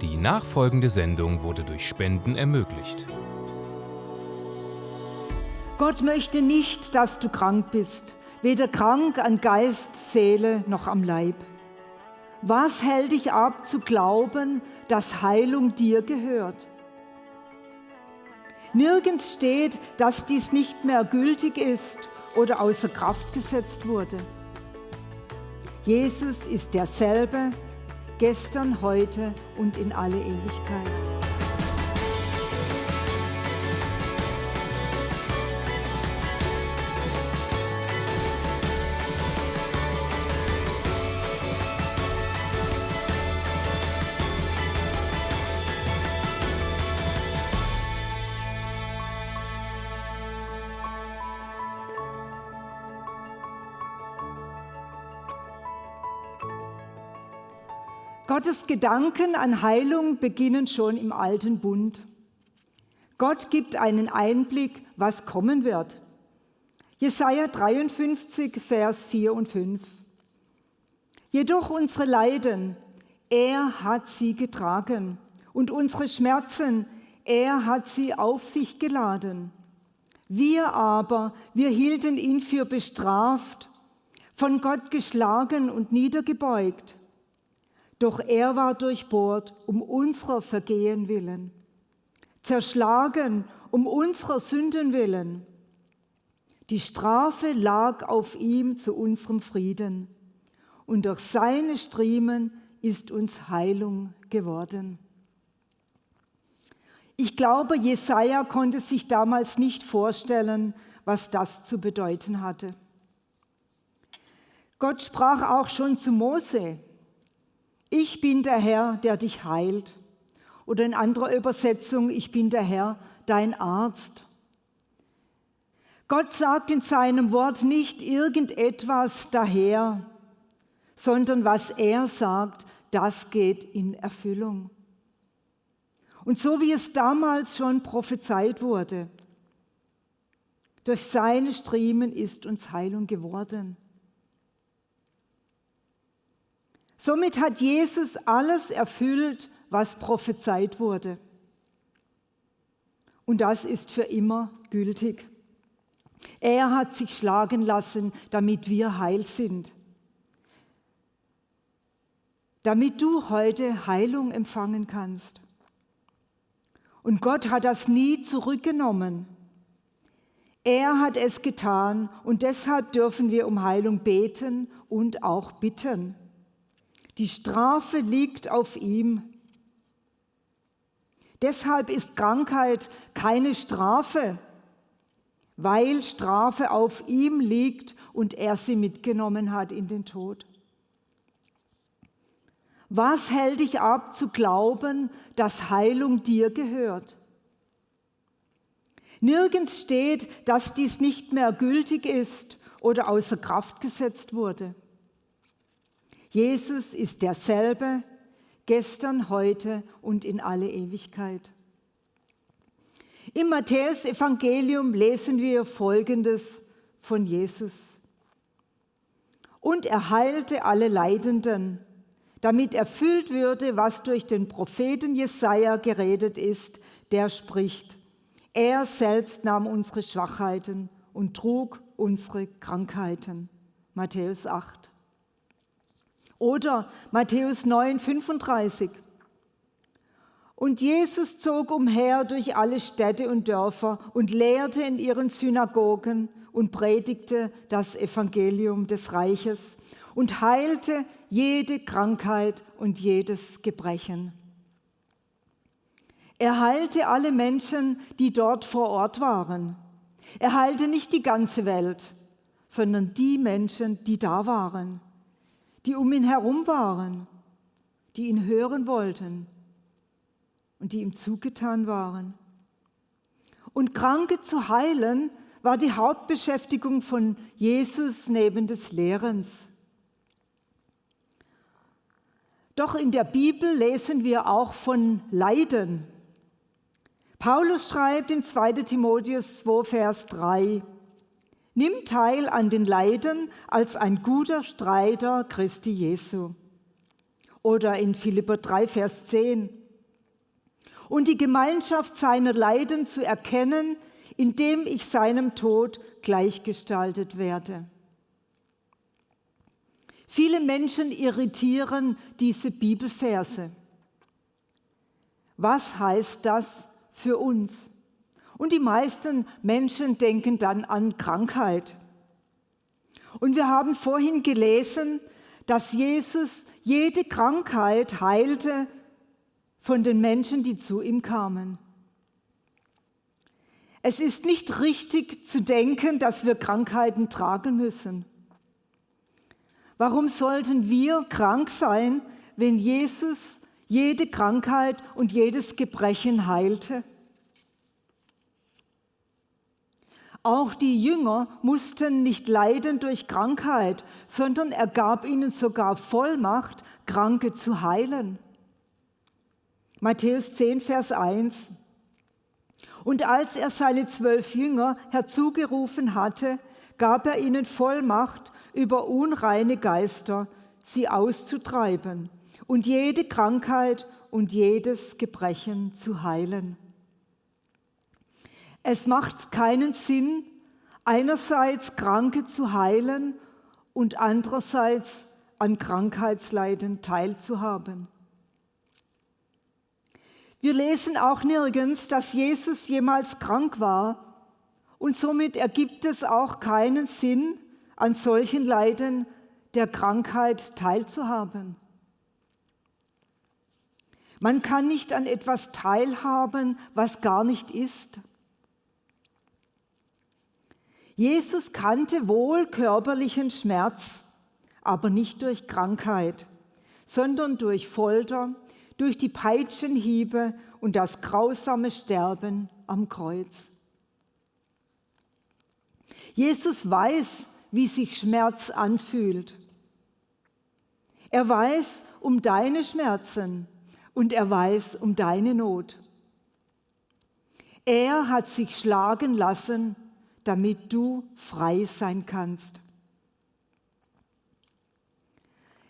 Die nachfolgende Sendung wurde durch Spenden ermöglicht. Gott möchte nicht, dass du krank bist, weder krank an Geist, Seele noch am Leib. Was hält dich ab zu glauben, dass Heilung dir gehört? Nirgends steht, dass dies nicht mehr gültig ist oder außer Kraft gesetzt wurde. Jesus ist derselbe, gestern, heute und in alle Ewigkeit. Gottes Gedanken an Heilung beginnen schon im alten Bund. Gott gibt einen Einblick, was kommen wird. Jesaja 53, Vers 4 und 5. Jedoch unsere Leiden, er hat sie getragen und unsere Schmerzen, er hat sie auf sich geladen. Wir aber, wir hielten ihn für bestraft, von Gott geschlagen und niedergebeugt. Doch er war durchbohrt um unserer Vergehen willen, zerschlagen um unserer Sünden willen. Die Strafe lag auf ihm zu unserem Frieden, und durch seine Striemen ist uns Heilung geworden. Ich glaube, Jesaja konnte sich damals nicht vorstellen, was das zu bedeuten hatte. Gott sprach auch schon zu Mose, ich bin der Herr, der dich heilt. Oder in anderer Übersetzung, ich bin der Herr, dein Arzt. Gott sagt in seinem Wort nicht irgendetwas daher, sondern was er sagt, das geht in Erfüllung. Und so wie es damals schon prophezeit wurde, durch seine Striemen ist uns Heilung geworden. Somit hat Jesus alles erfüllt, was prophezeit wurde. Und das ist für immer gültig. Er hat sich schlagen lassen, damit wir heil sind. Damit du heute Heilung empfangen kannst. Und Gott hat das nie zurückgenommen. Er hat es getan und deshalb dürfen wir um Heilung beten und auch bitten. Die Strafe liegt auf ihm. Deshalb ist Krankheit keine Strafe, weil Strafe auf ihm liegt und er sie mitgenommen hat in den Tod. Was hält dich ab zu glauben, dass Heilung dir gehört? Nirgends steht, dass dies nicht mehr gültig ist oder außer Kraft gesetzt wurde. Jesus ist derselbe, gestern, heute und in alle Ewigkeit. Im Matthäus-Evangelium lesen wir Folgendes von Jesus. Und er heilte alle Leidenden, damit erfüllt würde, was durch den Propheten Jesaja geredet ist, der spricht: Er selbst nahm unsere Schwachheiten und trug unsere Krankheiten. Matthäus 8. Oder Matthäus 9, 35. Und Jesus zog umher durch alle Städte und Dörfer und lehrte in ihren Synagogen und predigte das Evangelium des Reiches und heilte jede Krankheit und jedes Gebrechen. Er heilte alle Menschen, die dort vor Ort waren. Er heilte nicht die ganze Welt, sondern die Menschen, die da waren die um ihn herum waren, die ihn hören wollten und die ihm zugetan waren. Und Kranke zu heilen war die Hauptbeschäftigung von Jesus neben des Lehrens. Doch in der Bibel lesen wir auch von Leiden. Paulus schreibt in 2 Timotheus 2, Vers 3, Nimm teil an den Leiden als ein guter Streiter Christi Jesu. Oder in Philipper 3, Vers 10. und die Gemeinschaft seiner Leiden zu erkennen, indem ich seinem Tod gleichgestaltet werde. Viele Menschen irritieren diese Bibelverse. Was heißt das für uns? Und die meisten Menschen denken dann an Krankheit. Und wir haben vorhin gelesen, dass Jesus jede Krankheit heilte von den Menschen, die zu ihm kamen. Es ist nicht richtig zu denken, dass wir Krankheiten tragen müssen. Warum sollten wir krank sein, wenn Jesus jede Krankheit und jedes Gebrechen heilte? Auch die Jünger mussten nicht leiden durch Krankheit, sondern er gab ihnen sogar Vollmacht, Kranke zu heilen. Matthäus 10, Vers 1. Und als er seine zwölf Jünger herzugerufen hatte, gab er ihnen Vollmacht über unreine Geister, sie auszutreiben und jede Krankheit und jedes Gebrechen zu heilen. Es macht keinen Sinn, einerseits Kranke zu heilen und andererseits an Krankheitsleiden teilzuhaben. Wir lesen auch nirgends, dass Jesus jemals krank war und somit ergibt es auch keinen Sinn, an solchen Leiden der Krankheit teilzuhaben. Man kann nicht an etwas teilhaben, was gar nicht ist. Jesus kannte wohl körperlichen Schmerz, aber nicht durch Krankheit, sondern durch Folter, durch die Peitschenhiebe und das grausame Sterben am Kreuz. Jesus weiß, wie sich Schmerz anfühlt. Er weiß um deine Schmerzen und er weiß um deine Not. Er hat sich schlagen lassen, damit du frei sein kannst.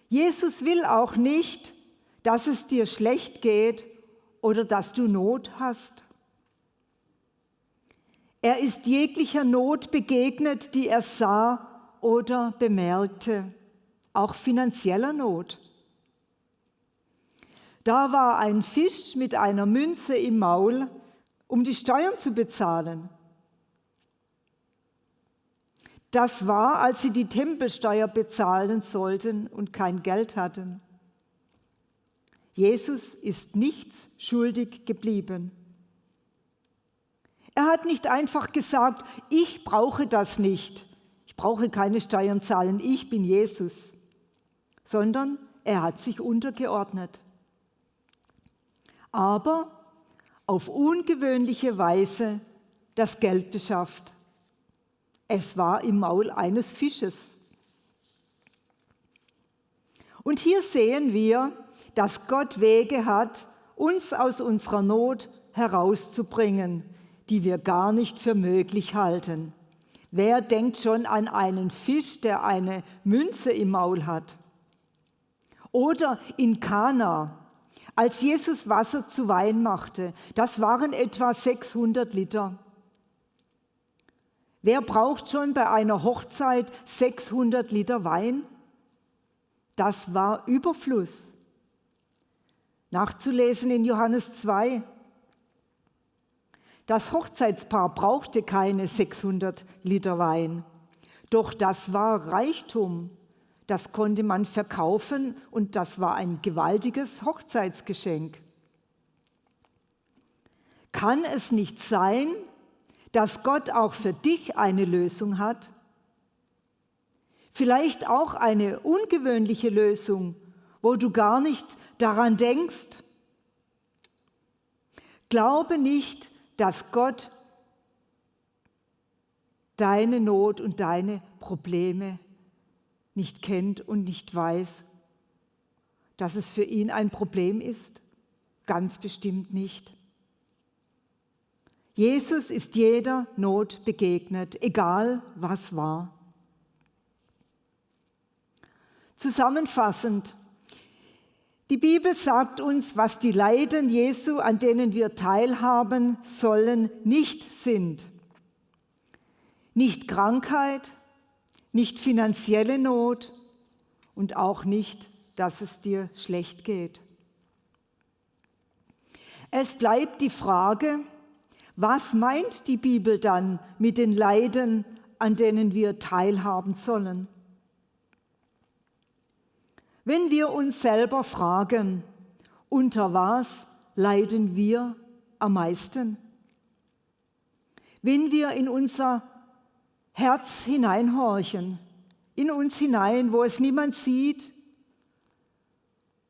Jesus will auch nicht, dass es dir schlecht geht oder dass du Not hast. Er ist jeglicher Not begegnet, die er sah oder bemerkte, auch finanzieller Not. Da war ein Fisch mit einer Münze im Maul, um die Steuern zu bezahlen. Das war, als sie die Tempelsteuer bezahlen sollten und kein Geld hatten. Jesus ist nichts schuldig geblieben. Er hat nicht einfach gesagt, ich brauche das nicht, ich brauche keine Steuern zahlen, ich bin Jesus, sondern er hat sich untergeordnet. Aber auf ungewöhnliche Weise das Geld beschafft. Es war im Maul eines Fisches. Und hier sehen wir, dass Gott Wege hat, uns aus unserer Not herauszubringen, die wir gar nicht für möglich halten. Wer denkt schon an einen Fisch, der eine Münze im Maul hat? Oder in Kana, als Jesus Wasser zu Wein machte, das waren etwa 600 Liter. Wer braucht schon bei einer Hochzeit 600 Liter Wein? Das war Überfluss nachzulesen in Johannes 2. Das Hochzeitspaar brauchte keine 600 Liter Wein, doch das war Reichtum. Das konnte man verkaufen und das war ein gewaltiges Hochzeitsgeschenk. Kann es nicht sein, dass Gott auch für dich eine Lösung hat? Vielleicht auch eine ungewöhnliche Lösung, wo du gar nicht daran denkst. Glaube nicht, dass Gott deine Not und deine Probleme nicht kennt und nicht weiß, dass es für ihn ein Problem ist. Ganz bestimmt nicht. Jesus ist jeder Not begegnet, egal was war. Zusammenfassend, Die Bibel sagt uns, was die Leiden Jesu, an denen wir teilhaben sollen, nicht sind. Nicht Krankheit, nicht finanzielle Not und auch nicht, dass es dir schlecht geht. Es bleibt die Frage, was meint die Bibel dann mit den Leiden, an denen wir teilhaben sollen? Wenn wir uns selber fragen, unter was leiden wir am meisten? Wenn wir in unser Herz hineinhorchen, in uns hinein, wo es niemand sieht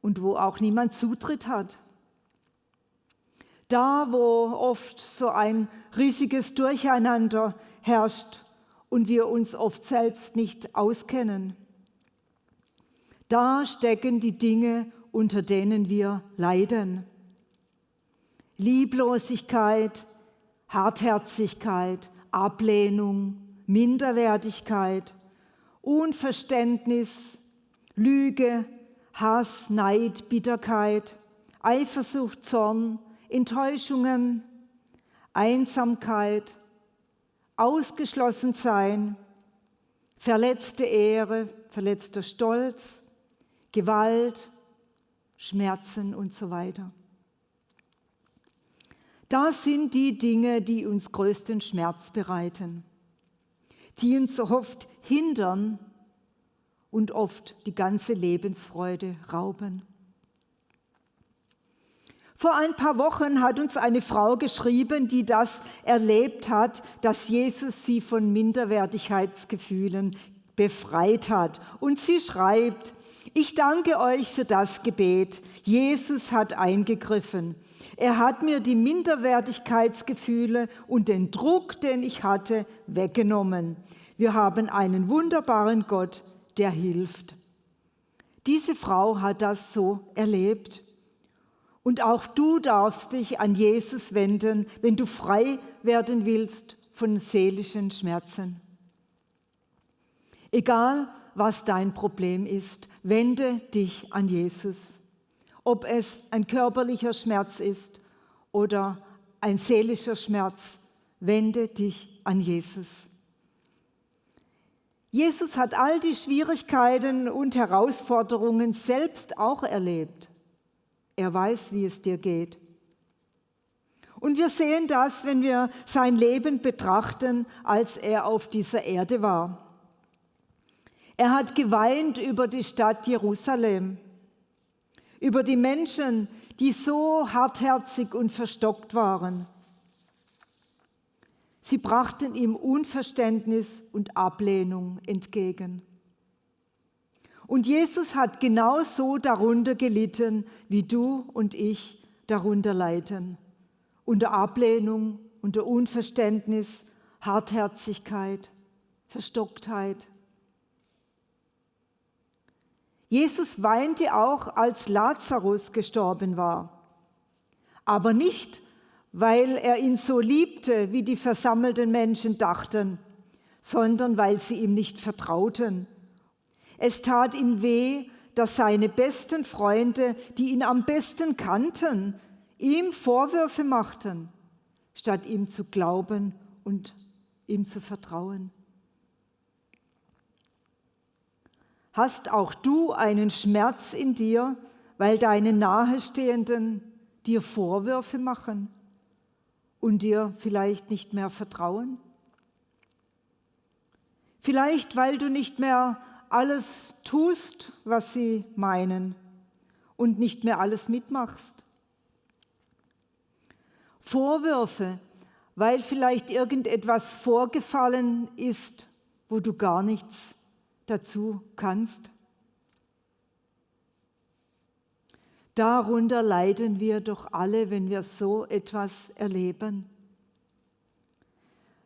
und wo auch niemand Zutritt hat. Da, wo oft so ein riesiges Durcheinander herrscht und wir uns oft selbst nicht auskennen. Da stecken die Dinge, unter denen wir leiden. Lieblosigkeit, Hartherzigkeit, Ablehnung, Minderwertigkeit, Unverständnis, Lüge, Hass, Neid, Bitterkeit, Eifersucht, Zorn, Enttäuschungen, Einsamkeit, Ausgeschlossensein, verletzte Ehre, verletzter Stolz, Gewalt, Schmerzen und so weiter. Das sind die Dinge, die uns größten Schmerz bereiten, die uns oft hindern und oft die ganze Lebensfreude rauben. Vor ein paar Wochen hat uns eine Frau geschrieben, die das erlebt hat, dass Jesus sie von Minderwertigkeitsgefühlen befreit hat. Und sie schreibt, ich danke euch für das Gebet. Jesus hat eingegriffen. Er hat mir die Minderwertigkeitsgefühle und den Druck, den ich hatte, weggenommen. Wir haben einen wunderbaren Gott, der hilft. Diese Frau hat das so erlebt. Und auch du darfst dich an Jesus wenden, wenn du frei werden willst von seelischen Schmerzen. Egal, was dein Problem ist, wende dich an Jesus. Ob es ein körperlicher Schmerz ist oder ein seelischer Schmerz, wende dich an Jesus. Jesus hat all die Schwierigkeiten und Herausforderungen selbst auch erlebt. Er weiß, wie es dir geht. Und wir sehen das, wenn wir sein Leben betrachten, als er auf dieser Erde war. Er hat geweint über die Stadt Jerusalem, über die Menschen, die so hartherzig und verstockt waren. Sie brachten ihm Unverständnis und Ablehnung entgegen. Und Jesus hat genauso darunter gelitten, wie du und ich darunter leiden. Unter Ablehnung, unter Unverständnis, Hartherzigkeit, Verstocktheit. Jesus weinte auch, als Lazarus gestorben war. Aber nicht, weil er ihn so liebte, wie die versammelten Menschen dachten, sondern weil sie ihm nicht vertrauten es tat ihm weh, dass seine besten Freunde, die ihn am besten kannten, ihm Vorwürfe machten, statt ihm zu glauben und ihm zu vertrauen. Hast auch du einen Schmerz in dir, weil deine Nahestehenden dir Vorwürfe machen und dir vielleicht nicht mehr vertrauen? Vielleicht, weil du nicht mehr alles tust, was sie meinen und nicht mehr alles mitmachst. Vorwürfe, weil vielleicht irgendetwas vorgefallen ist, wo du gar nichts dazu kannst. Darunter leiden wir doch alle, wenn wir so etwas erleben.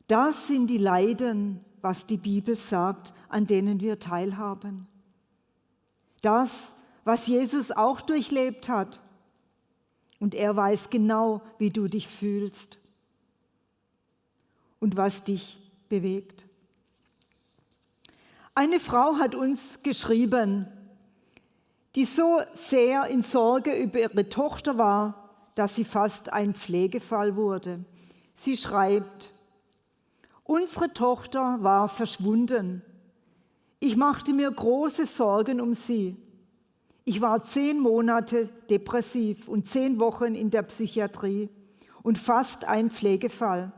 Das sind die Leiden, was die Bibel sagt, an denen wir teilhaben. Das, was Jesus auch durchlebt hat. Und er weiß genau, wie du dich fühlst und was dich bewegt. Eine Frau hat uns geschrieben, die so sehr in Sorge über ihre Tochter war, dass sie fast ein Pflegefall wurde. Sie schreibt, unsere Tochter war verschwunden. Ich machte mir große Sorgen um sie. Ich war zehn Monate depressiv und zehn Wochen in der Psychiatrie und fast ein Pflegefall.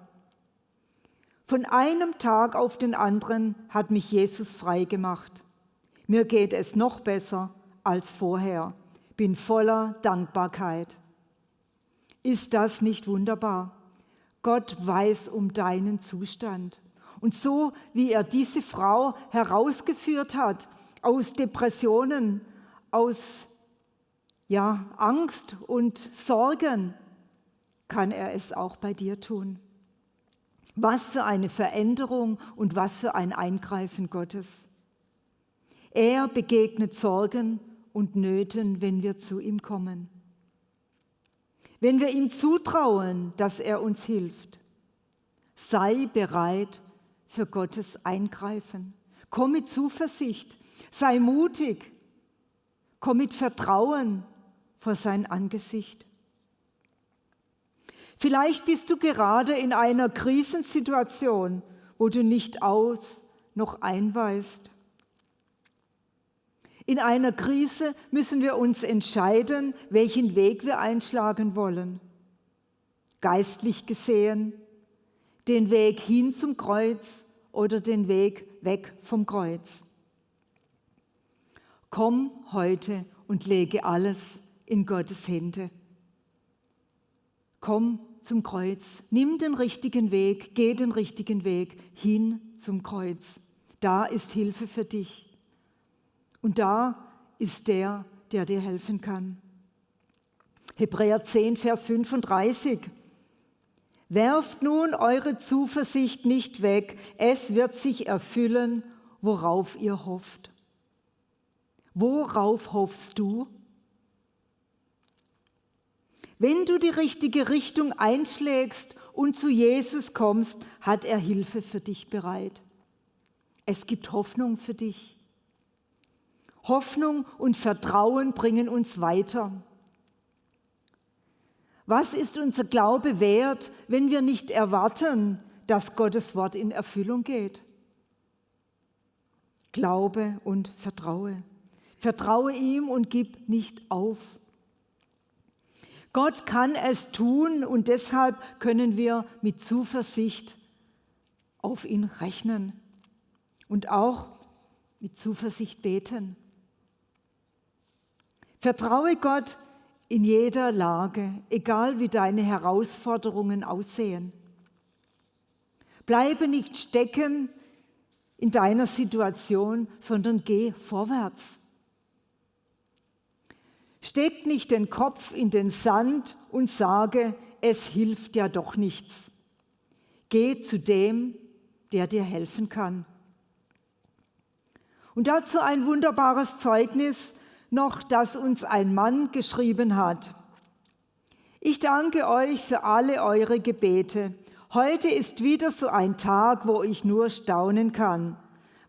Von einem Tag auf den anderen hat mich Jesus frei gemacht. Mir geht es noch besser als vorher. Bin voller Dankbarkeit. Ist das nicht wunderbar? Gott weiß um deinen Zustand. Und so wie er diese Frau herausgeführt hat aus Depressionen, aus ja, Angst und Sorgen, kann er es auch bei dir tun. Was für eine Veränderung und was für ein Eingreifen Gottes. Er begegnet Sorgen und Nöten, wenn wir zu ihm kommen. Wenn wir ihm zutrauen, dass er uns hilft, sei bereit für Gottes Eingreifen. Komm mit Zuversicht, sei mutig, komm mit Vertrauen vor sein Angesicht. Vielleicht bist du gerade in einer Krisensituation, wo du nicht aus noch einweist. In einer Krise müssen wir uns entscheiden, welchen Weg wir einschlagen wollen. Geistlich gesehen, den Weg hin zum Kreuz oder den Weg weg vom Kreuz. Komm heute und lege alles in Gottes Hände. Komm zum Kreuz. Nimm den richtigen Weg, geh den richtigen Weg hin zum Kreuz. Da ist Hilfe für dich. Und da ist der, der dir helfen kann. Hebräer 10, Vers 35. Werft nun eure Zuversicht nicht weg, es wird sich erfüllen, worauf ihr hofft. Worauf hoffst du? Wenn du die richtige Richtung einschlägst und zu Jesus kommst, hat er Hilfe für dich bereit. Es gibt Hoffnung für dich. Hoffnung und Vertrauen bringen uns weiter. Was ist unser Glaube wert, wenn wir nicht erwarten, dass Gottes Wort in Erfüllung geht? Glaube und vertraue. Vertraue ihm und gib nicht auf. Gott kann es tun und deshalb können wir mit Zuversicht auf ihn rechnen und auch mit Zuversicht beten. Vertraue Gott in jeder Lage, egal wie deine Herausforderungen aussehen. Bleibe nicht stecken in deiner Situation, sondern geh vorwärts. Steck nicht den Kopf in den Sand und sage, es hilft ja doch nichts. Geh zu dem, der dir helfen kann. Und dazu ein wunderbares Zeugnis noch, das uns ein Mann geschrieben hat. Ich danke euch für alle eure Gebete. Heute ist wieder so ein Tag, wo ich nur staunen kann.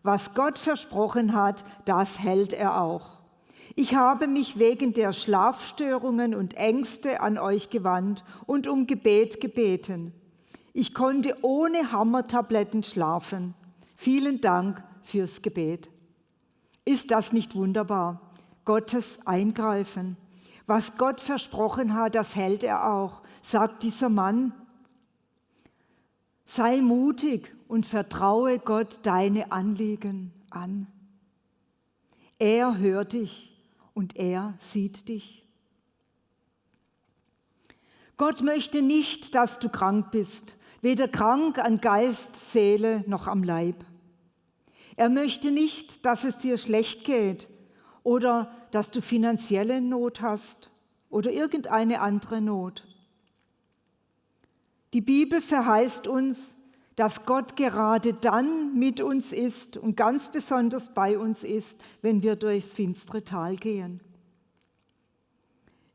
Was Gott versprochen hat, das hält er auch. Ich habe mich wegen der Schlafstörungen und Ängste an euch gewandt und um Gebet gebeten. Ich konnte ohne Hammertabletten schlafen. Vielen Dank fürs Gebet. Ist das nicht wunderbar? Gottes Eingreifen. Was Gott versprochen hat, das hält er auch, sagt dieser Mann. Sei mutig und vertraue Gott deine Anliegen an. Er hört dich und er sieht dich. Gott möchte nicht, dass du krank bist, weder krank an Geist, Seele noch am Leib. Er möchte nicht, dass es dir schlecht geht oder dass du finanzielle Not hast oder irgendeine andere Not. Die Bibel verheißt uns, dass Gott gerade dann mit uns ist und ganz besonders bei uns ist, wenn wir durchs finstere Tal gehen.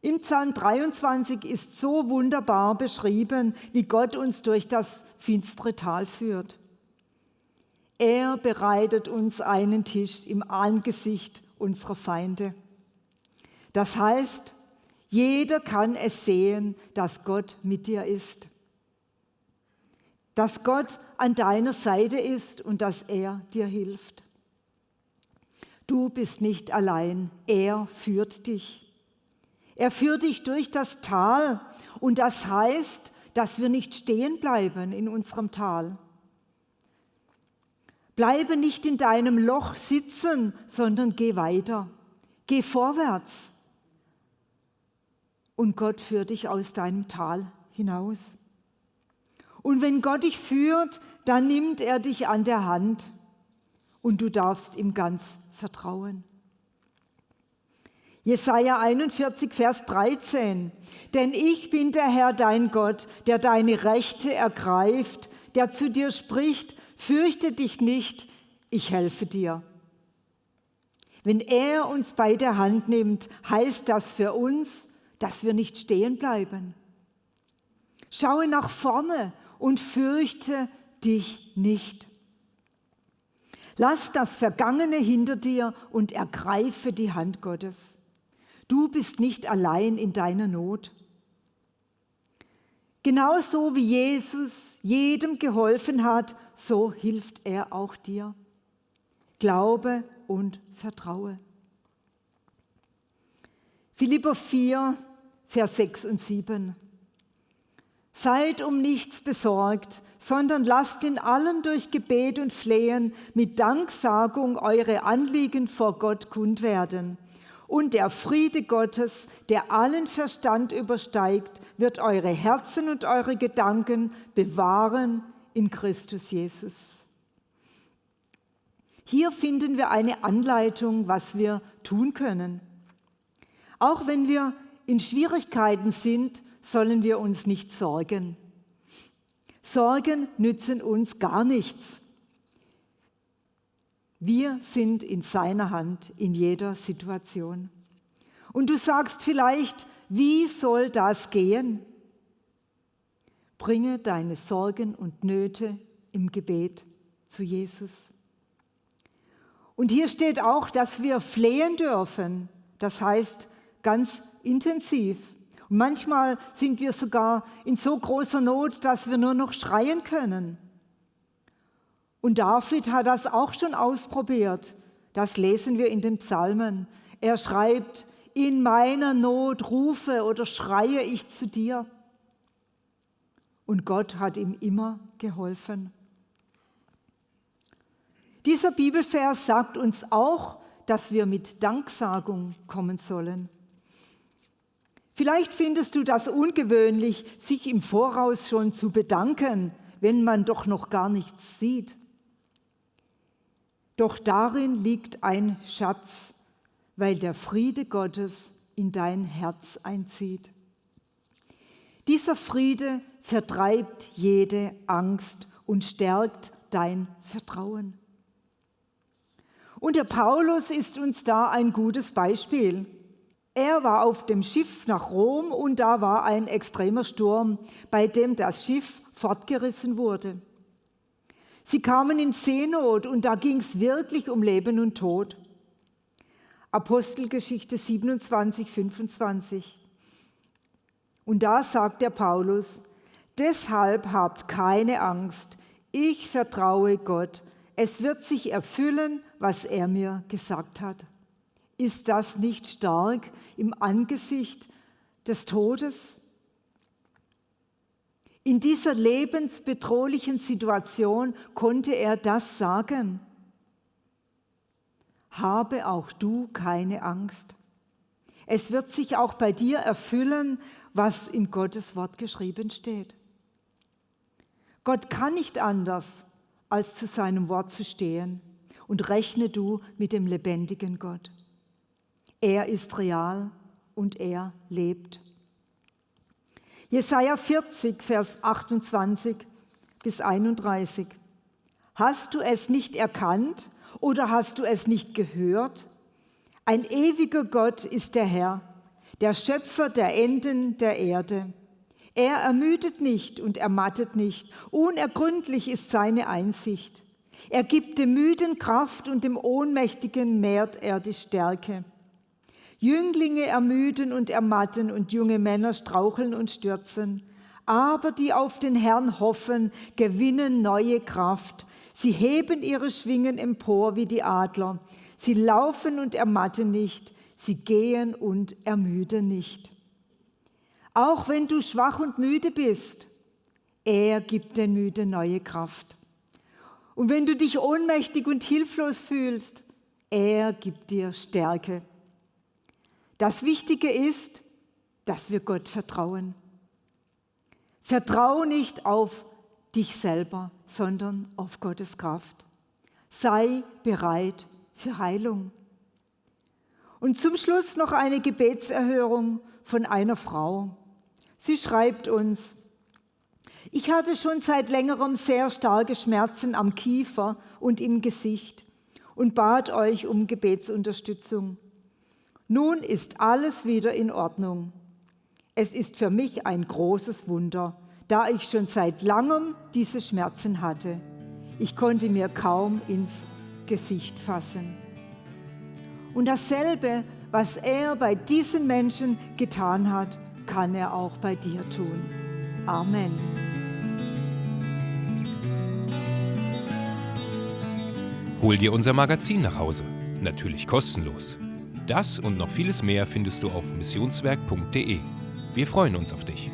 Im Psalm 23 ist so wunderbar beschrieben, wie Gott uns durch das finstere Tal führt. Er bereitet uns einen Tisch im Angesicht unserer Feinde. Das heißt, jeder kann es sehen, dass Gott mit dir ist. Dass Gott an deiner Seite ist und dass er dir hilft. Du bist nicht allein, er führt dich. Er führt dich durch das Tal und das heißt, dass wir nicht stehen bleiben in unserem Tal. Bleibe nicht in deinem Loch sitzen, sondern geh weiter. Geh vorwärts. Und Gott führt dich aus deinem Tal hinaus. Und wenn Gott dich führt, dann nimmt er dich an der Hand und du darfst ihm ganz vertrauen. Jesaja 41, Vers 13. Denn ich bin der Herr dein Gott, der deine Rechte ergreift, der zu dir spricht, fürchte dich nicht, ich helfe dir. Wenn er uns bei der Hand nimmt, heißt das für uns, dass wir nicht stehen bleiben. Schaue nach vorne und fürchte dich nicht. Lass das Vergangene hinter dir und ergreife die Hand Gottes. Du bist nicht allein in deiner Not. Genauso wie Jesus jedem geholfen hat, so hilft er auch dir. Glaube und vertraue. Philipper 4, Vers 6 und 7. Seid um nichts besorgt, sondern lasst in allem durch Gebet und Flehen mit Danksagung eure Anliegen vor Gott kund werden. Und der Friede Gottes, der allen Verstand übersteigt, wird eure Herzen und eure Gedanken bewahren in Christus Jesus. Hier finden wir eine Anleitung, was wir tun können. Auch wenn wir in Schwierigkeiten sind, sollen wir uns nicht sorgen. Sorgen nützen uns gar nichts. Wir sind in seiner Hand in jeder Situation. Und du sagst vielleicht, wie soll das gehen? Bringe deine Sorgen und Nöte im Gebet zu Jesus. Und hier steht auch, dass wir flehen dürfen. Das heißt ganz intensiv. Und manchmal sind wir sogar in so großer Not, dass wir nur noch schreien können. Und David hat das auch schon ausprobiert. Das lesen wir in den Psalmen. Er schreibt, in meiner Not rufe oder schreie ich zu dir. Und Gott hat ihm immer geholfen. Dieser Bibelvers sagt uns auch, dass wir mit Danksagung kommen sollen. Vielleicht findest du das ungewöhnlich, sich im Voraus schon zu bedanken, wenn man doch noch gar nichts sieht. Doch darin liegt ein Schatz, weil der Friede Gottes in dein Herz einzieht. Dieser Friede vertreibt jede Angst und stärkt dein Vertrauen. Und der Paulus ist uns da ein gutes Beispiel. Er war auf dem Schiff nach Rom und da war ein extremer Sturm, bei dem das Schiff fortgerissen wurde. Sie kamen in Seenot und da ging es wirklich um Leben und Tod. Apostelgeschichte 27, 25. Und da sagt der Paulus, deshalb habt keine Angst, ich vertraue Gott, es wird sich erfüllen, was er mir gesagt hat. Ist das nicht stark im Angesicht des Todes? In dieser lebensbedrohlichen Situation konnte er das sagen. Habe auch du keine Angst. Es wird sich auch bei dir erfüllen, was in Gottes Wort geschrieben steht. Gott kann nicht anders, als zu seinem Wort zu stehen. Und rechne du mit dem lebendigen Gott. Er ist real und er lebt. Jesaja 40, Vers 28 bis 31. Hast du es nicht erkannt oder hast du es nicht gehört? Ein ewiger Gott ist der Herr, der Schöpfer der Enden der Erde. Er ermüdet nicht und ermattet nicht. Unergründlich ist seine Einsicht. Er gibt dem Müden Kraft und dem Ohnmächtigen mehrt er die Stärke. Jünglinge ermüden und ermatten und junge Männer straucheln und stürzen. Aber die auf den Herrn hoffen, gewinnen neue Kraft. Sie heben ihre Schwingen empor wie die Adler. Sie laufen und ermatten nicht. Sie gehen und ermüden nicht. Auch wenn du schwach und müde bist, er gibt den Müden neue Kraft. Und wenn du dich ohnmächtig und hilflos fühlst, er gibt dir Stärke. Das Wichtige ist, dass wir Gott vertrauen. Vertrau nicht auf dich selber, sondern auf Gottes Kraft. Sei bereit für Heilung. Und zum Schluss noch eine Gebetserhörung von einer Frau. Sie schreibt uns, ich hatte schon seit längerem sehr starke Schmerzen am Kiefer und im Gesicht und bat euch um Gebetsunterstützung. Nun ist alles wieder in Ordnung. Es ist für mich ein großes Wunder, da ich schon seit langem diese Schmerzen hatte. Ich konnte mir kaum ins Gesicht fassen. Und dasselbe, was er bei diesen Menschen getan hat, kann er auch bei dir tun. Amen. Hol dir unser Magazin nach Hause. Natürlich kostenlos. Das und noch vieles mehr findest du auf missionswerk.de. Wir freuen uns auf dich.